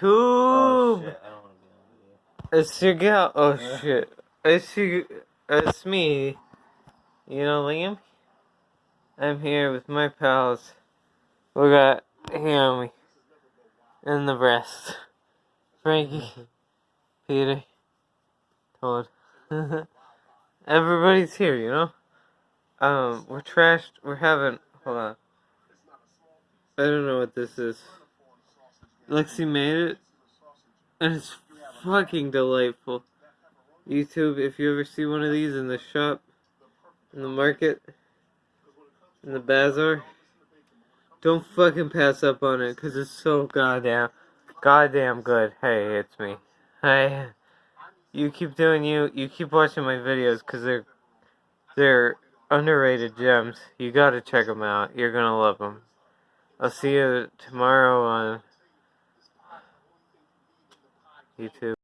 YouTube. Oh, shit. I don't want to be on It's your gal. Oh Yeah. shit. It's you. It's me. You know Liam. I'm here with my pals. We got Hammy in the breast. Frankie, Peter, Todd. Everybody's here, you know. Um, we're trashed. We're having. Hold on. I don't know what this is. Lexi made it, and it's fucking delightful. YouTube, if you ever see one of these in the shop, in the market, in the bazaar, don't fucking pass up on it, cause it's so goddamn, goddamn good. Hey, it's me. Hey, you keep doing you. You keep watching my videos, cause they're, they're underrated gems. You gotta check them out. You're gonna love them. I'll see you tomorrow on YouTube.